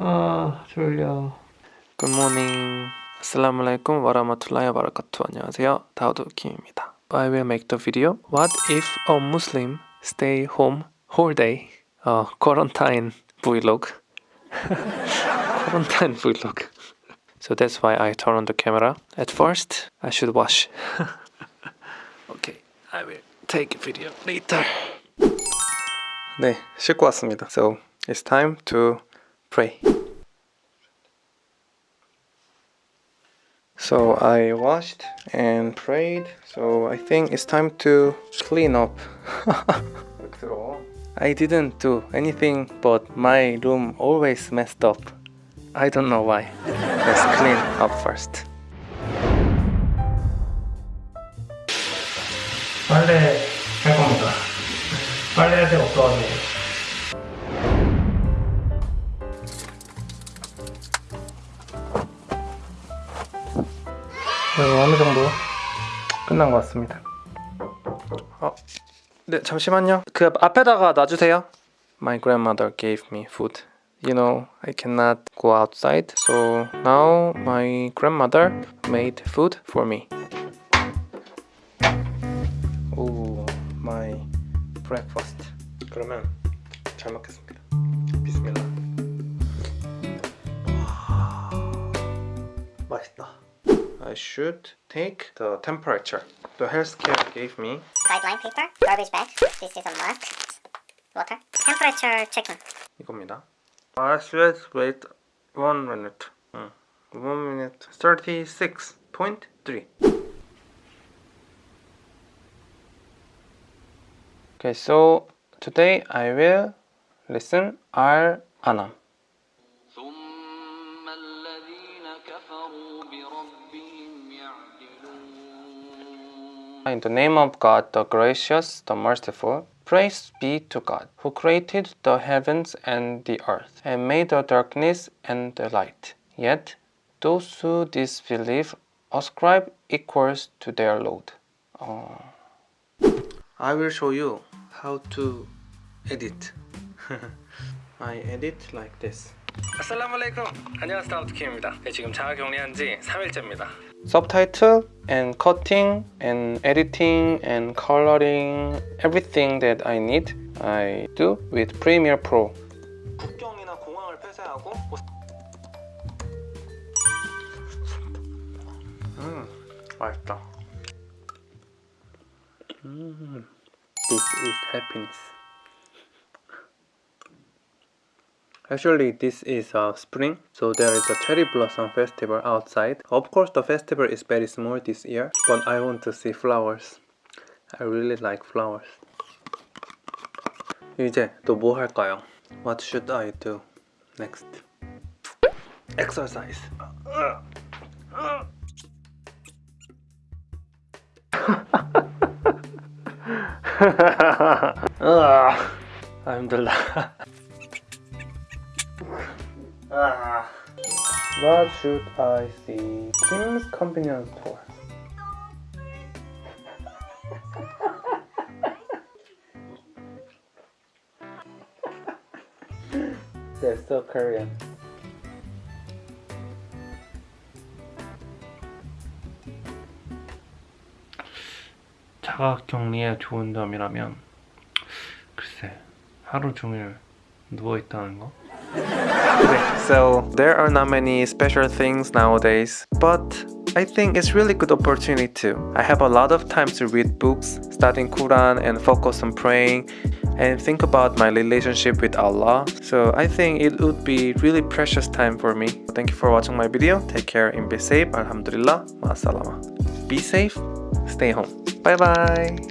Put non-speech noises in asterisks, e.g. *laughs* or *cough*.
아 졸려 굿모닝 아슬라무알aikum 와라마툴라히 와바라카투 안녕하세요 다우드 킴입니다 I will make the video What if a Muslim stay home whole day? Uh, quarantine vlog *laughs* quarantine vlog So that's why I turn on the camera At first I should wash *laughs* Okay I will take a video later 네 씻고 왔습니다 So it's time to pray So I washed and prayed. So I think it's time to clean up. *laughs* I didn't do anything but my room always messed up. I don't know why. Let's clean up first. 빨래 할 겁니다. 빨래할 데가 없어가지고. 어느 정도 끝난 것 같습니다. 어, 네 잠시만요. 그 앞에다가 놔주세요. My grandmother gave me food. You know, I cannot go outside, so now my grandmother made food for me. 오, my breakfast. 그러면 잘 먹겠습니다. 비스밀라. 맛있다. I should take the temperature. The healthcare gave me guideline paper, garbage bag. This is a mug, water, temperature checking. 이겁니다. I should wait one minute. 응. One minute. 36.3. Okay, so today I will listen Al Anam. In the name of God, the gracious, the merciful, praise be to God, who created the heavens and the earth, and made the darkness and the light. Yet, those who disbelieve ascribe equals to their load. Oh. I will show you how to edit. *laughs* I edit like this. Assalamualaikum. 안녕하세요 다우드김입니다 네, 지금 자가격리한 지 3일째입니다 Subtitle and cutting and editing and coloring everything that I need I do with Premiere Pro 국경이나 공항을 폐쇄하고 음 맛있다 음 This is happiness Actually, this is uh, spring, so there is a cherry blossom festival outside. Of course, the festival is very small this year, but I want to see flowers. I really like flowers. 이제 또 뭐 할까요? What should I do next? Exercise. *laughs* I'm the Ah. What should I see? Kim's convenience store. They're so Korean. 자가 격리에 좋은 점이라면 글쎄 하루 종일 누워 있다는 거. So there are not many special things nowadays, but I think it's really good opportunity too. I have a lot of time to read books, studying Quran and focus on praying and think about my relationship with Allah. So I think it would be really precious time for me. Thank you for watching my video. Take care and be safe. Alhamdulillah. Ma'asalama. Be safe. Stay home. Bye bye.